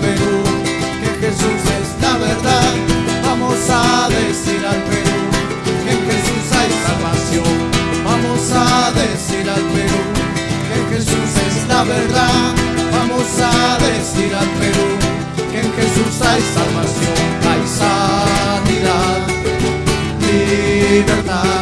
Perú que Jesús es la verdad. Vamos a decir al Perú que en Jesús hay salvación. Vamos a decir al Perú que Jesús es la verdad. Vamos a decir al Perú que en Jesús hay salvación, hay sanidad, libertad.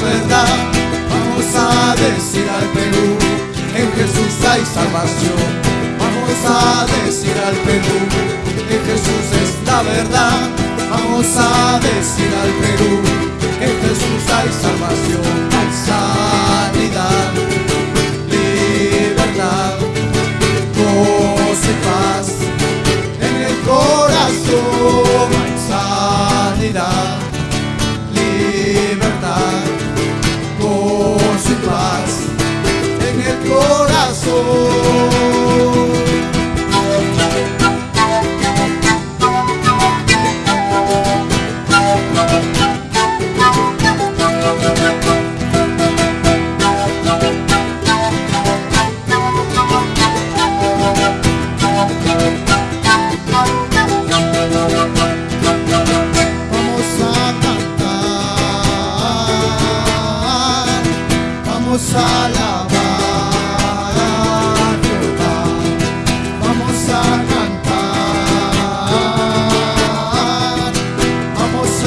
Verdad. Vamos a decir al Perú, en Jesús hay salvación. Vamos a decir al Perú que Jesús es la verdad. Vamos a decir al Perú en Jesús hay salvación, Vamos a cantar, vamos a lavar, vamos a cantar, vamos a